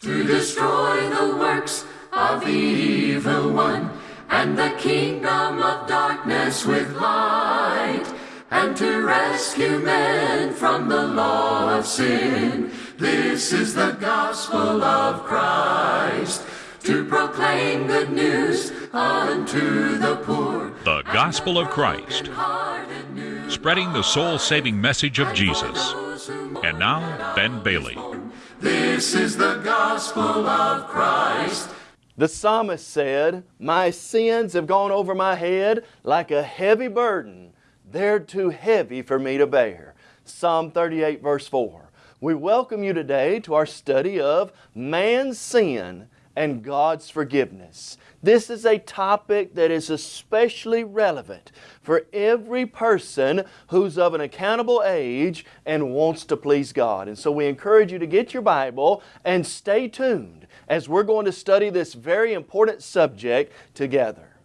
to destroy the works of the evil one and the kingdom of darkness with light and to rescue men from the law of sin. This is the gospel of Christ to proclaim good news unto the poor. The gospel of Christ, spreading the soul saving message of Jesus. And now, Ben Bailey. This is the gospel of Christ. The psalmist said, My sins have gone over my head like a heavy burden. They're too heavy for me to bear. Psalm 38, verse 4. We welcome you today to our study of man's sin and God's forgiveness. This is a topic that is especially relevant for every person who's of an accountable age and wants to please God. And so we encourage you to get your Bible and stay tuned as we're going to study this very important subject together.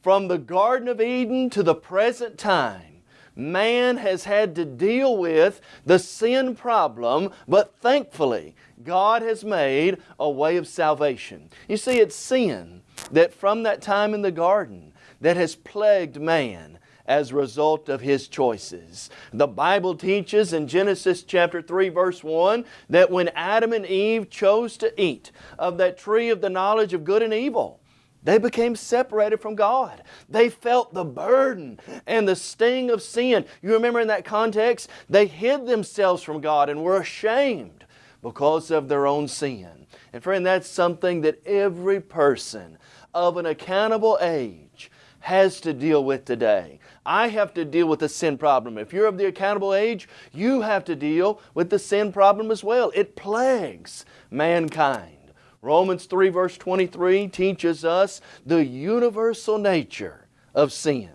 From the Garden of Eden to the present time, man has had to deal with the sin problem, but thankfully, God has made a way of salvation. You see, it's sin that from that time in the garden that has plagued man as a result of his choices. The Bible teaches in Genesis chapter 3 verse 1 that when Adam and Eve chose to eat of that tree of the knowledge of good and evil, they became separated from God. They felt the burden and the sting of sin. You remember in that context, they hid themselves from God and were ashamed because of their own sin. And friend, that's something that every person of an accountable age has to deal with today. I have to deal with the sin problem. If you're of the accountable age, you have to deal with the sin problem as well. It plagues mankind. Romans 3 verse 23 teaches us the universal nature of sin.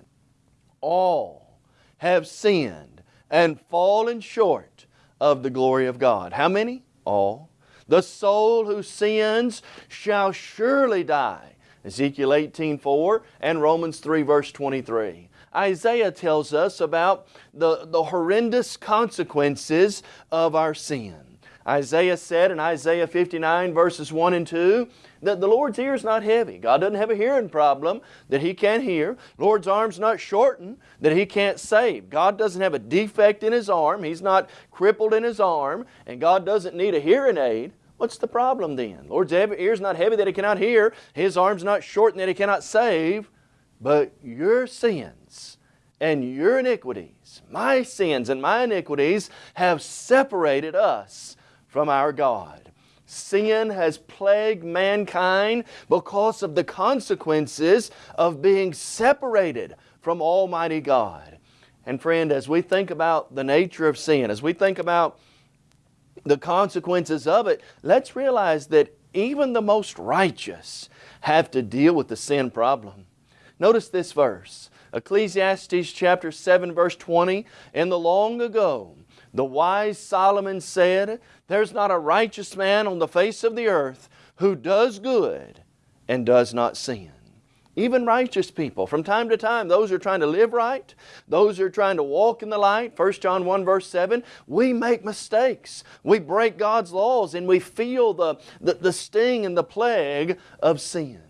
All have sinned and fallen short of the glory of God. How many? All. The soul who sins shall surely die. Ezekiel 18:4 and Romans 3 verse 23. Isaiah tells us about the, the horrendous consequences of our sin. Isaiah said in Isaiah 59 verses 1 and 2 that the Lord's ear is not heavy. God doesn't have a hearing problem that He can't hear. Lord's arm's not shortened that He can't save. God doesn't have a defect in His arm. He's not crippled in His arm. And God doesn't need a hearing aid. What's the problem then? Lord's ear's not heavy that He cannot hear. His arm's not shortened that He cannot save. But your sins and your iniquities, my sins and my iniquities have separated us from our God. Sin has plagued mankind because of the consequences of being separated from Almighty God. And friend, as we think about the nature of sin, as we think about the consequences of it, let's realize that even the most righteous have to deal with the sin problem. Notice this verse, Ecclesiastes chapter 7 verse 20, In the long ago, the wise Solomon said, There's not a righteous man on the face of the earth who does good and does not sin. Even righteous people, from time to time, those who are trying to live right, those who are trying to walk in the light, 1 John 1 verse 7, we make mistakes. We break God's laws and we feel the, the, the sting and the plague of sin.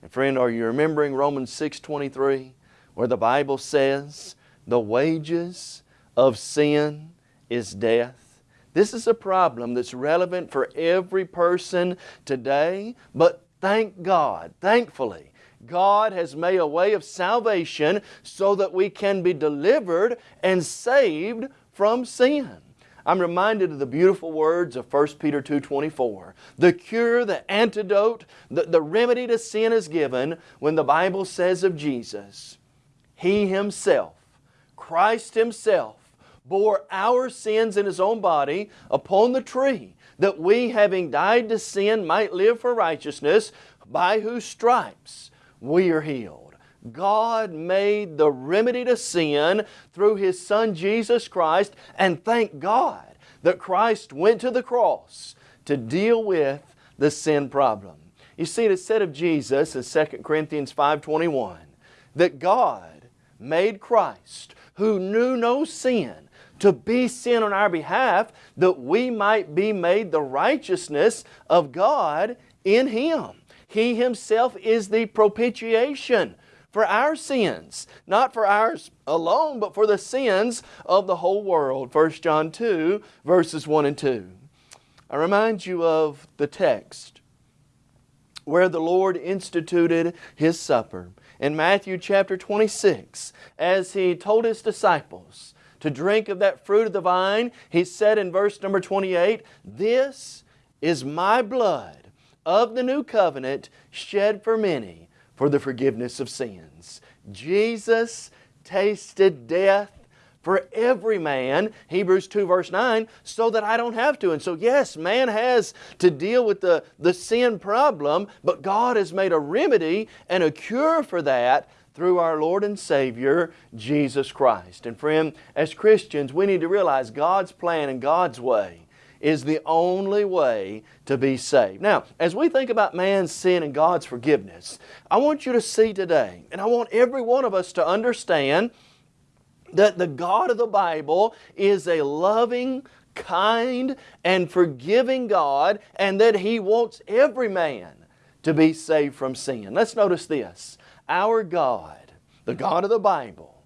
And friend, are you remembering Romans 6 23, where the Bible says, the wages of sin is death? This is a problem that's relevant for every person today, but thank God, thankfully, God has made a way of salvation so that we can be delivered and saved from sin. I'm reminded of the beautiful words of 1 Peter 2.24. The cure, the antidote, the, the remedy to sin is given when the Bible says of Jesus, He Himself, Christ Himself, bore our sins in His own body upon the tree, that we, having died to sin, might live for righteousness, by whose stripes we are healed. God made the remedy to sin through His Son Jesus Christ and thank God that Christ went to the cross to deal with the sin problem. You see, it is said of Jesus in 2 Corinthians 5.21 that God made Christ, who knew no sin, to be sin on our behalf that we might be made the righteousness of God in Him. He Himself is the propitiation for our sins, not for ours alone, but for the sins of the whole world. 1 John 2, verses 1 and 2. I remind you of the text where the Lord instituted His supper. In Matthew chapter 26, as He told His disciples to drink of that fruit of the vine, He said in verse number 28, This is my blood of the new covenant shed for many for the forgiveness of sins. Jesus tasted death for every man, Hebrews 2 verse 9, so that I don't have to. And so yes, man has to deal with the, the sin problem, but God has made a remedy and a cure for that through our Lord and Savior, Jesus Christ. And friend, as Christians, we need to realize God's plan and God's way is the only way to be saved. Now, as we think about man's sin and God's forgiveness, I want you to see today, and I want every one of us to understand that the God of the Bible is a loving, kind, and forgiving God, and that He wants every man to be saved from sin. Let's notice this. Our God, the God of the Bible,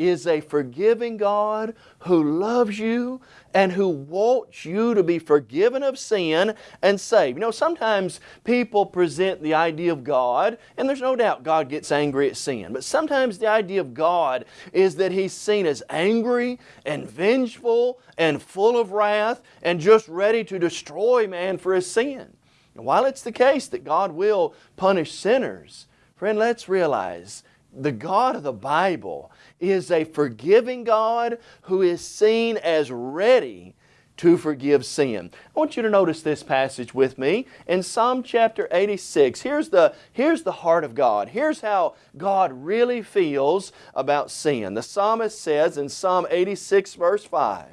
is a forgiving God who loves you and who wants you to be forgiven of sin and saved. You know, sometimes people present the idea of God, and there's no doubt God gets angry at sin, but sometimes the idea of God is that He's seen as angry and vengeful and full of wrath and just ready to destroy man for his sin. And while it's the case that God will punish sinners, friend, let's realize the God of the Bible is a forgiving God who is seen as ready to forgive sin. I want you to notice this passage with me in Psalm chapter 86. Here's the, here's the heart of God. Here's how God really feels about sin. The psalmist says in Psalm 86 verse 5,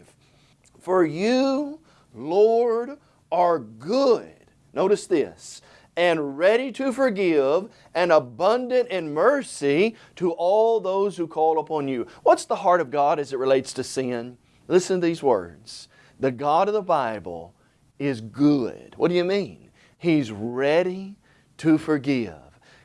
For you, Lord, are good. Notice this and ready to forgive and abundant in mercy to all those who call upon you. What's the heart of God as it relates to sin? Listen to these words. The God of the Bible is good. What do you mean? He's ready to forgive.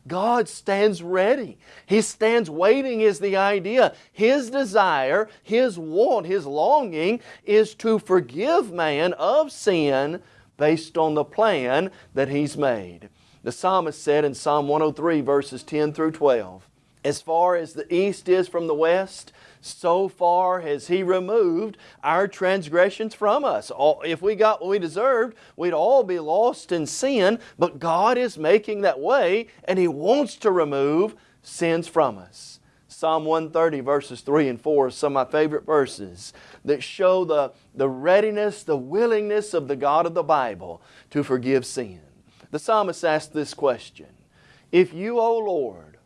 God stands ready. He stands waiting is the idea. His desire, His want, His longing is to forgive man of sin based on the plan that He's made. The psalmist said in Psalm 103 verses 10 through 12, As far as the east is from the west, so far has He removed our transgressions from us. If we got what we deserved, we'd all be lost in sin, but God is making that way and He wants to remove sins from us. Psalm 130 verses 3 and 4 are some of my favorite verses that show the, the readiness, the willingness of the God of the Bible to forgive sin. The psalmist asked this question, If you, O Lord,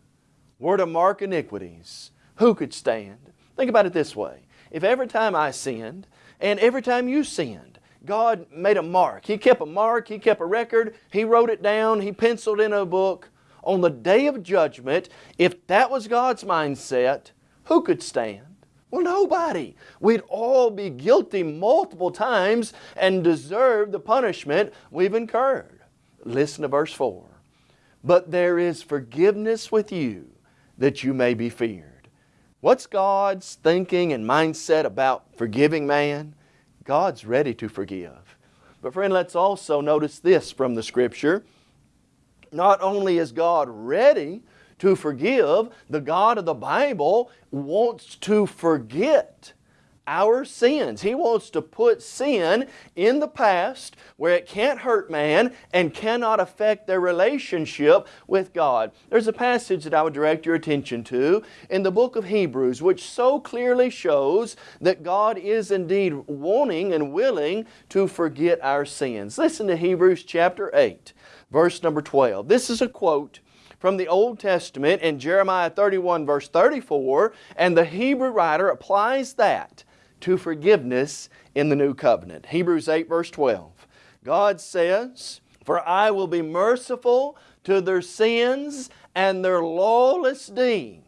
were to mark iniquities, who could stand? Think about it this way. If every time I sinned, and every time you sinned, God made a mark. He kept a mark, He kept a record, He wrote it down, He penciled in a book. On the day of judgment, if that was God's mindset, who could stand? Well, nobody. We'd all be guilty multiple times and deserve the punishment we've incurred. Listen to verse 4. But there is forgiveness with you that you may be feared. What's God's thinking and mindset about forgiving man? God's ready to forgive. But friend, let's also notice this from the Scripture. Not only is God ready to forgive, the God of the Bible wants to forget our sins. He wants to put sin in the past where it can't hurt man and cannot affect their relationship with God. There's a passage that I would direct your attention to in the book of Hebrews which so clearly shows that God is indeed wanting and willing to forget our sins. Listen to Hebrews chapter 8 verse number 12. This is a quote from the Old Testament in Jeremiah 31 verse 34 and the Hebrew writer applies that to forgiveness in the new covenant. Hebrews 8 verse 12. God says, For I will be merciful to their sins and their lawless deeds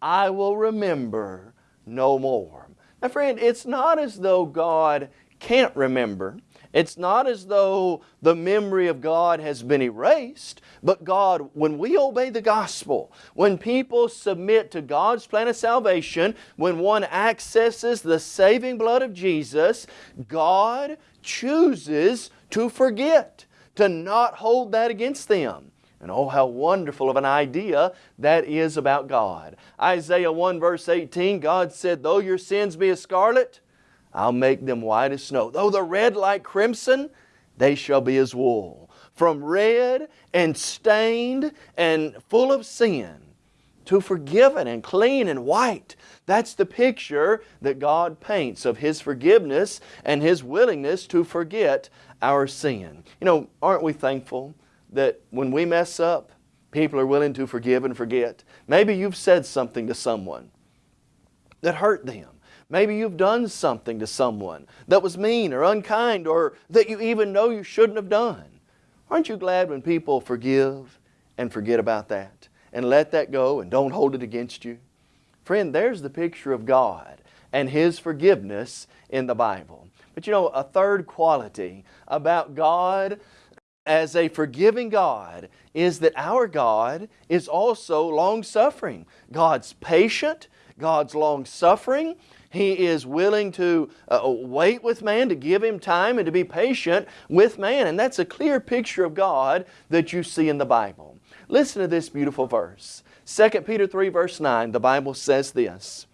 I will remember no more. Now, friend, it's not as though God can't remember. It's not as though the memory of God has been erased, but God, when we obey the gospel, when people submit to God's plan of salvation, when one accesses the saving blood of Jesus, God chooses to forget, to not hold that against them. And oh, how wonderful of an idea that is about God. Isaiah 1 verse 18, God said, Though your sins be as scarlet, I'll make them white as snow. Though they're red like crimson, they shall be as wool. From red and stained and full of sin to forgiven and clean and white. That's the picture that God paints of His forgiveness and His willingness to forget our sin. You know, aren't we thankful that when we mess up, people are willing to forgive and forget? Maybe you've said something to someone that hurt them. Maybe you've done something to someone that was mean or unkind or that you even know you shouldn't have done. Aren't you glad when people forgive and forget about that and let that go and don't hold it against you? Friend, there's the picture of God and His forgiveness in the Bible. But you know, a third quality about God as a forgiving God is that our God is also long-suffering. God's patient, God's long-suffering, he is willing to uh, wait with man, to give him time, and to be patient with man. And that's a clear picture of God that you see in the Bible. Listen to this beautiful verse. 2 Peter 3 verse 9, the Bible says this,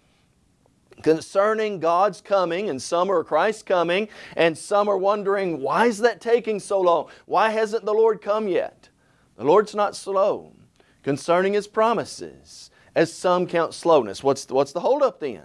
concerning God's coming, and some are Christ's coming, and some are wondering, why is that taking so long? Why hasn't the Lord come yet? The Lord's not slow concerning His promises, as some count slowness. What's, what's the holdup then?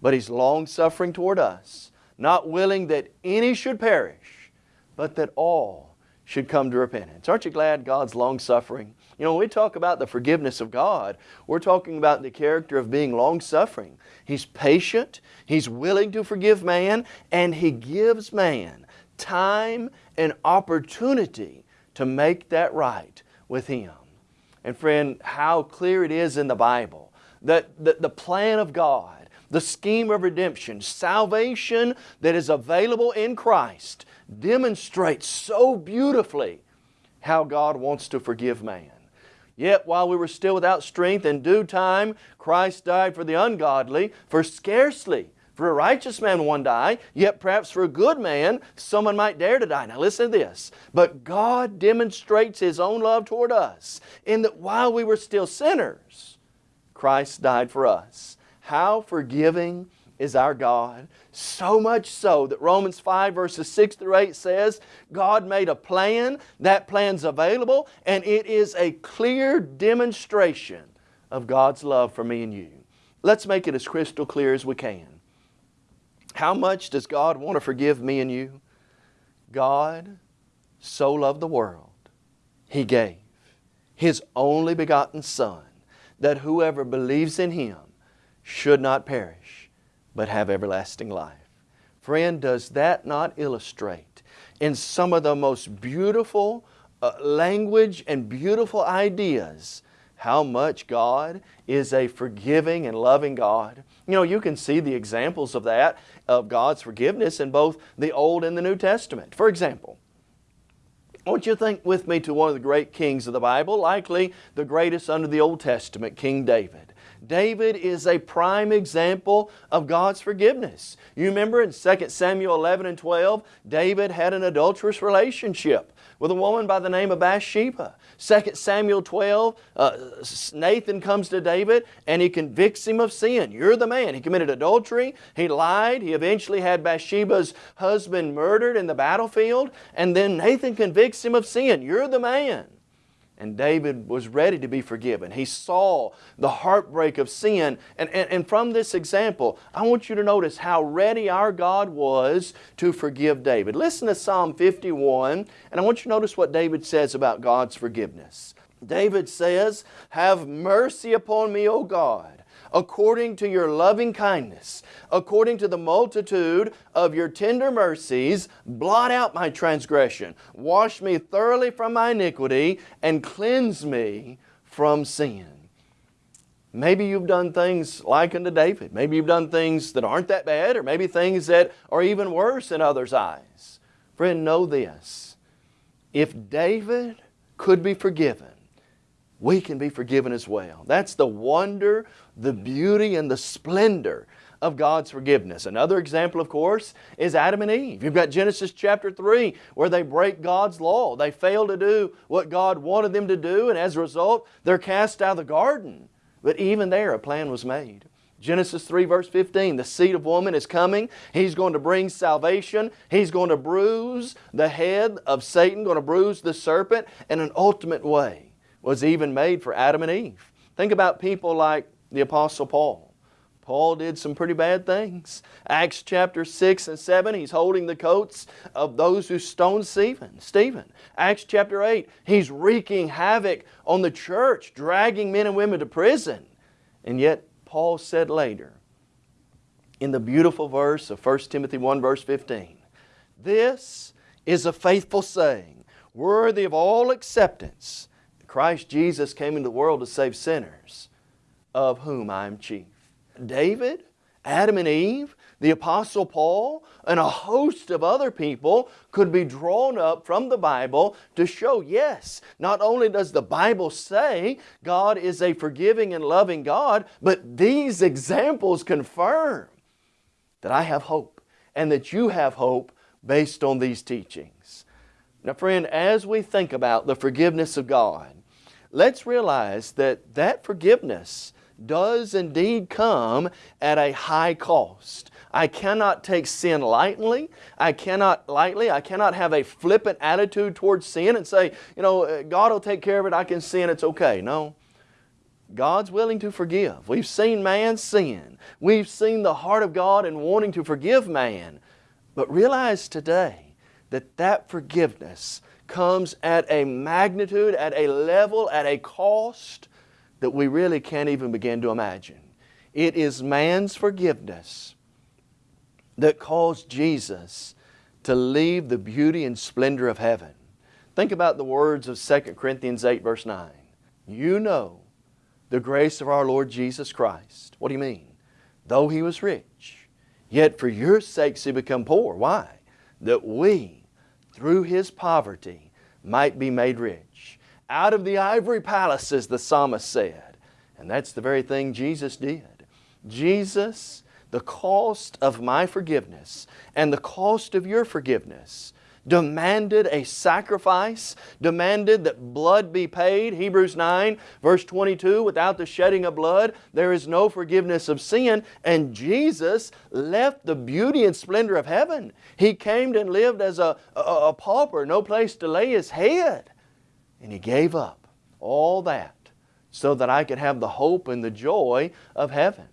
But He's long-suffering toward us, not willing that any should perish, but that all should come to repentance. Aren't you glad God's long-suffering? You know, when we talk about the forgiveness of God, we're talking about the character of being long-suffering. He's patient, He's willing to forgive man, and He gives man time and opportunity to make that right with Him. And friend, how clear it is in the Bible that the, the plan of God the scheme of redemption, salvation that is available in Christ, demonstrates so beautifully how God wants to forgive man. Yet while we were still without strength, in due time Christ died for the ungodly, for scarcely for a righteous man one die, yet perhaps for a good man someone might dare to die. Now listen to this. But God demonstrates His own love toward us in that while we were still sinners, Christ died for us. How forgiving is our God. So much so that Romans 5 verses 6 through 8 says, God made a plan, that plan's available, and it is a clear demonstration of God's love for me and you. Let's make it as crystal clear as we can. How much does God want to forgive me and you? God so loved the world, He gave His only begotten Son, that whoever believes in Him should not perish, but have everlasting life. Friend, does that not illustrate in some of the most beautiful uh, language and beautiful ideas how much God is a forgiving and loving God. You know, you can see the examples of that, of God's forgiveness in both the Old and the New Testament. For example, I want you to think with me to one of the great kings of the Bible, likely the greatest under the Old Testament, King David. David is a prime example of God's forgiveness. You remember in 2 Samuel 11 and 12, David had an adulterous relationship with a woman by the name of Bathsheba. 2 Samuel 12, uh, Nathan comes to David and he convicts him of sin. You're the man. He committed adultery. He lied. He eventually had Bathsheba's husband murdered in the battlefield. And then Nathan convicts him of sin. You're the man. And David was ready to be forgiven. He saw the heartbreak of sin. And, and, and, from this example, I want you to notice how ready our God was to forgive David. Listen to Psalm 51, and I want you to notice what David says about God's forgiveness. David says, Have mercy upon me, O God according to your loving kindness, according to the multitude of your tender mercies, blot out my transgression. Wash me thoroughly from my iniquity and cleanse me from sin. Maybe you've done things like unto David. Maybe you've done things that aren't that bad, or maybe things that are even worse in others' eyes. Friend, know this. If David could be forgiven, we can be forgiven as well. That's the wonder, the beauty, and the splendor of God's forgiveness. Another example, of course, is Adam and Eve. You've got Genesis chapter 3 where they break God's law. They fail to do what God wanted them to do, and as a result, they're cast out of the garden. But even there, a plan was made. Genesis 3 verse 15, the seed of woman is coming. He's going to bring salvation. He's going to bruise the head of Satan, going to bruise the serpent in an ultimate way was even made for Adam and Eve. Think about people like the Apostle Paul. Paul did some pretty bad things. Acts chapter 6 and 7, he's holding the coats of those who stoned Stephen. Stephen. Acts chapter 8, he's wreaking havoc on the church, dragging men and women to prison. And yet, Paul said later, in the beautiful verse of 1 Timothy 1 verse 15, This is a faithful saying, worthy of all acceptance, Christ Jesus came into the world to save sinners, of whom I am chief. David, Adam and Eve, the Apostle Paul, and a host of other people could be drawn up from the Bible to show, yes, not only does the Bible say God is a forgiving and loving God, but these examples confirm that I have hope and that you have hope based on these teachings. Now friend, as we think about the forgiveness of God, let's realize that that forgiveness does indeed come at a high cost. I cannot take sin lightly. I cannot lightly. I cannot have a flippant attitude towards sin and say, you know, uh, God will take care of it. I can sin. It's okay. No. God's willing to forgive. We've seen man sin. We've seen the heart of God in wanting to forgive man. But realize today that that forgiveness comes at a magnitude, at a level, at a cost that we really can't even begin to imagine. It is man's forgiveness that caused Jesus to leave the beauty and splendor of heaven. Think about the words of 2 Corinthians 8 verse 9. You know the grace of our Lord Jesus Christ. What do you mean? Though He was rich, yet for your sakes He became poor. Why? That we, through His poverty, might be made rich out of the ivory palaces, the psalmist said. And that's the very thing Jesus did. Jesus, the cost of my forgiveness and the cost of your forgiveness demanded a sacrifice, demanded that blood be paid. Hebrews 9 verse 22, without the shedding of blood there is no forgiveness of sin. And Jesus left the beauty and splendor of heaven. He came and lived as a, a, a pauper, no place to lay His head. And He gave up all that so that I could have the hope and the joy of heaven.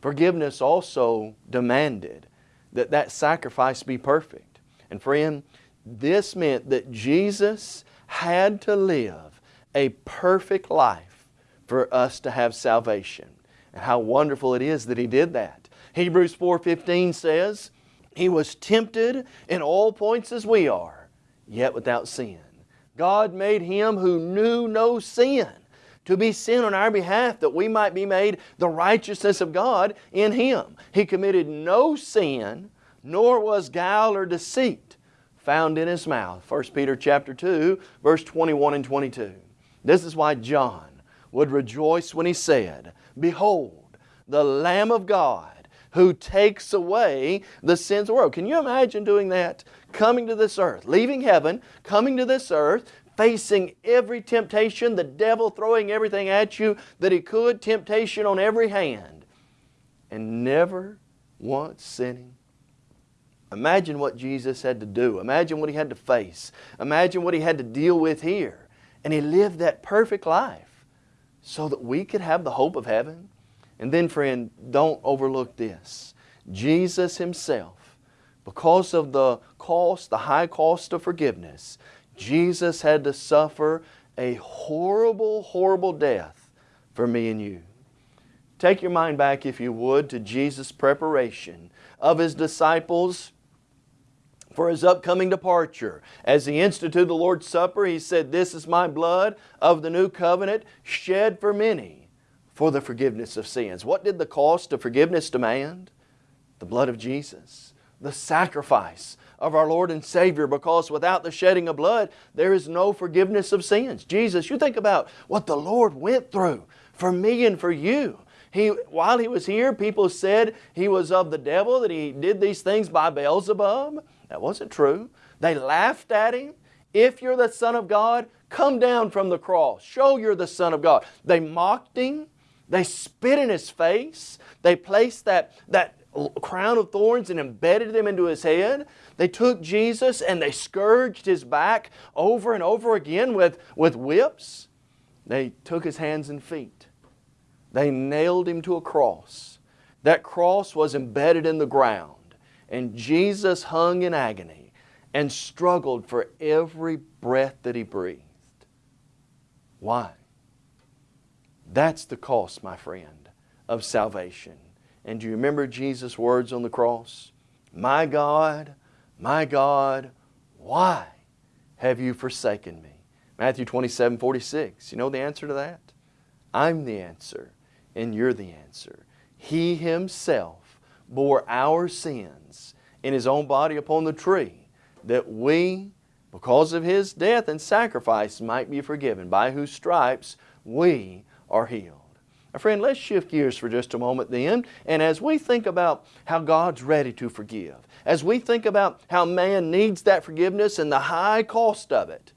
Forgiveness also demanded that that sacrifice be perfect. And friend, this meant that Jesus had to live a perfect life for us to have salvation. And how wonderful it is that He did that. Hebrews 4.15 says, He was tempted in all points as we are, yet without sin. God made Him who knew no sin to be sin on our behalf that we might be made the righteousness of God in Him. He committed no sin, nor was guile or deceit found in His mouth. 1 Peter chapter 2, verse 21 and 22. This is why John would rejoice when he said, Behold, the Lamb of God who takes away the sins of the world. Can you imagine doing that? Coming to this earth, leaving heaven, coming to this earth, facing every temptation, the devil throwing everything at you that he could, temptation on every hand, and never once sinning. Imagine what Jesus had to do. Imagine what He had to face. Imagine what He had to deal with here. And He lived that perfect life so that we could have the hope of heaven. And then friend, don't overlook this. Jesus Himself, because of the cost, the high cost of forgiveness, Jesus had to suffer a horrible, horrible death for me and you. Take your mind back, if you would, to Jesus' preparation of His disciples for His upcoming departure. As He instituted the Lord's Supper, He said, This is my blood of the new covenant shed for many for the forgiveness of sins. What did the cost of forgiveness demand? The blood of Jesus, the sacrifice of our Lord and Savior because without the shedding of blood, there is no forgiveness of sins. Jesus, you think about what the Lord went through for me and for you. He, while He was here, people said He was of the devil, that He did these things by Beelzebub. That wasn't true. They laughed at Him. If you're the Son of God, come down from the cross. Show you're the Son of God. They mocked Him. They spit in His face. They placed that, that crown of thorns and embedded them into His head. They took Jesus and they scourged His back over and over again with, with whips. They took His hands and feet. They nailed Him to a cross. That cross was embedded in the ground. And Jesus hung in agony and struggled for every breath that He breathed. Why? That's the cost, my friend, of salvation. And do you remember Jesus' words on the cross? My God, my God, why have you forsaken me? Matthew 27, 46. You know the answer to that? I'm the answer, and you're the answer. He Himself bore our sins in His own body upon the tree, that we, because of His death and sacrifice, might be forgiven, by whose stripes we are healed. My friend, let's shift gears for just a moment then. And as we think about how God's ready to forgive, as we think about how man needs that forgiveness and the high cost of it,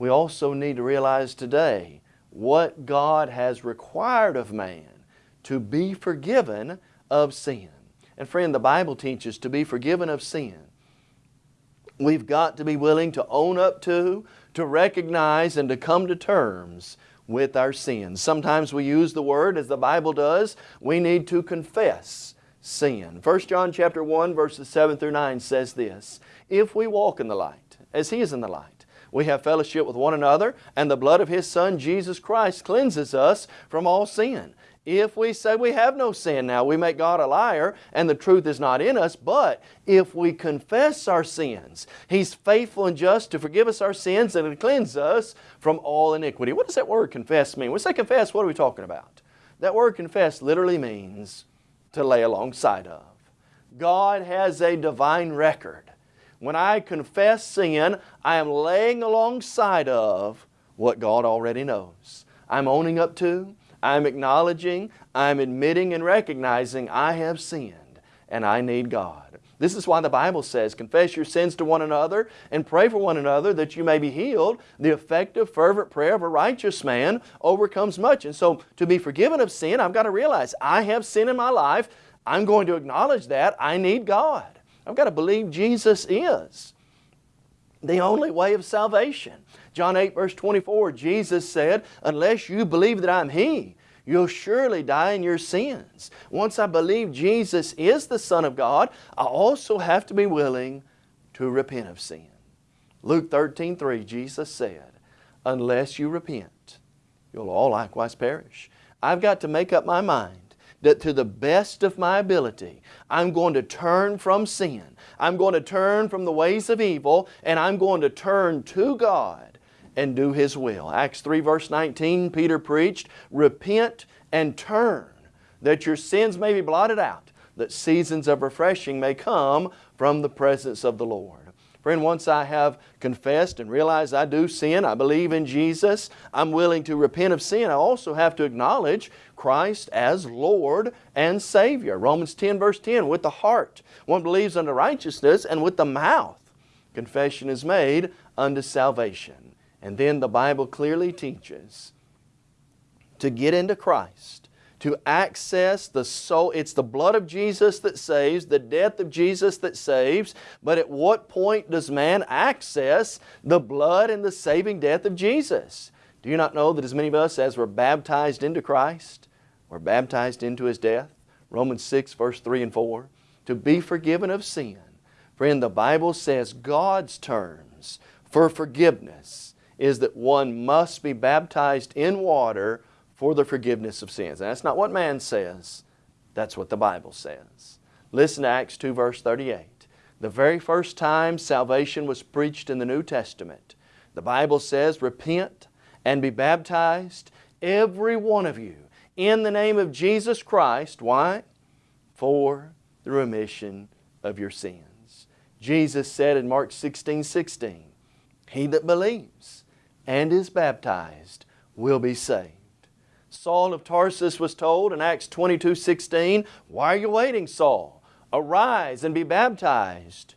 we also need to realize today what God has required of man to be forgiven of sin. And friend, the Bible teaches to be forgiven of sin. We've got to be willing to own up to, to recognize, and to come to terms with our sins. Sometimes we use the word as the Bible does. We need to confess sin. 1 John chapter 1 verses 7 through 9 says this, If we walk in the light, as He is in the light, we have fellowship with one another, and the blood of His Son Jesus Christ cleanses us from all sin. If we say we have no sin now, we make God a liar and the truth is not in us. But if we confess our sins, He's faithful and just to forgive us our sins and to cleanse us from all iniquity. What does that word confess mean? When we say confess, what are we talking about? That word confess literally means to lay alongside of. God has a divine record. When I confess sin, I am laying alongside of what God already knows. I'm owning up to, I'm acknowledging, I'm admitting and recognizing I have sinned and I need God. This is why the Bible says, confess your sins to one another and pray for one another that you may be healed. The effective, fervent prayer of a righteous man overcomes much. And so to be forgiven of sin, I've got to realize I have sin in my life. I'm going to acknowledge that. I need God. I've got to believe Jesus is the only way of salvation. John 8 verse 24, Jesus said, unless you believe that I'm He, you'll surely die in your sins. Once I believe Jesus is the Son of God, I also have to be willing to repent of sin. Luke 13, 3, Jesus said, unless you repent, you'll all likewise perish. I've got to make up my mind that to the best of my ability, I'm going to turn from sin. I'm going to turn from the ways of evil and I'm going to turn to God and do His will. Acts 3 verse 19, Peter preached, Repent and turn, that your sins may be blotted out, that seasons of refreshing may come from the presence of the Lord. Friend, once I have confessed and realized I do sin, I believe in Jesus, I'm willing to repent of sin, I also have to acknowledge Christ as Lord and Savior. Romans 10 verse 10, with the heart one believes unto righteousness, and with the mouth confession is made unto salvation. And then the Bible clearly teaches to get into Christ, to access the soul. It's the blood of Jesus that saves, the death of Jesus that saves. But at what point does man access the blood and the saving death of Jesus? Do you not know that as many of us as were baptized into Christ, were baptized into His death? Romans 6 verse 3 and 4. To be forgiven of sin. Friend, the Bible says God's terms for forgiveness is that one must be baptized in water for the forgiveness of sins. And that's not what man says, that's what the Bible says. Listen to Acts 2 verse 38. The very first time salvation was preached in the New Testament, the Bible says, Repent and be baptized, every one of you, in the name of Jesus Christ. Why? For the remission of your sins. Jesus said in Mark 16 16, He that believes and is baptized will be saved. Saul of Tarsus was told in Acts 22 16, Why are you waiting, Saul? Arise and be baptized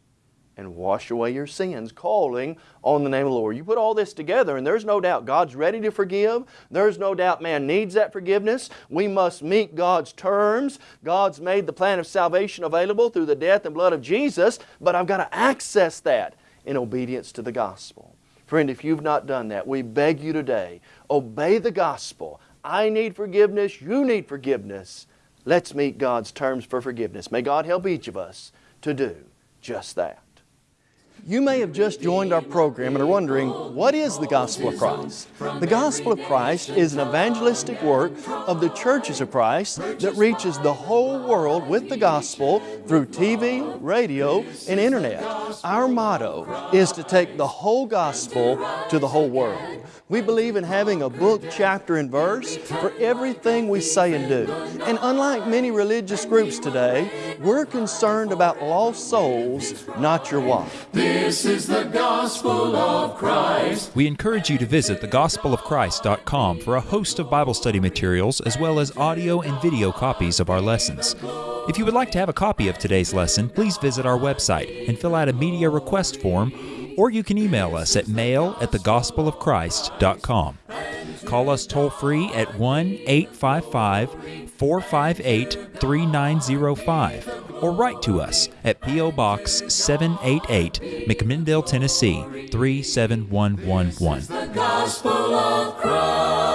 and wash away your sins, calling on the name of the Lord. You put all this together, and there's no doubt God's ready to forgive. There's no doubt man needs that forgiveness. We must meet God's terms. God's made the plan of salvation available through the death and blood of Jesus, but I've got to access that in obedience to the gospel. Friend, if you've not done that, we beg you today, obey the gospel. I need forgiveness, you need forgiveness. Let's meet God's terms for forgiveness. May God help each of us to do just that. You may have just joined our program and are wondering, what is the Gospel of Christ? The Gospel of Christ is an evangelistic work of the churches of Christ that reaches the whole world with the gospel through TV, radio, and internet. Our motto is to take the whole gospel to the whole world. We believe in having a book, chapter, and verse for everything we say and do. And unlike many religious groups today, we're concerned about lost souls, not your wife. This is the gospel of Christ. We encourage you to visit thegospelofchrist.com for a host of Bible study materials as well as audio and video copies of our lessons. If you would like to have a copy of today's lesson, please visit our website and fill out a media request form or you can email us at mail at thegospelofchrist.com. Call us toll free at 1 855 458 3905 or write to us at P.O. Box 788, McMinnville, Tennessee 37111.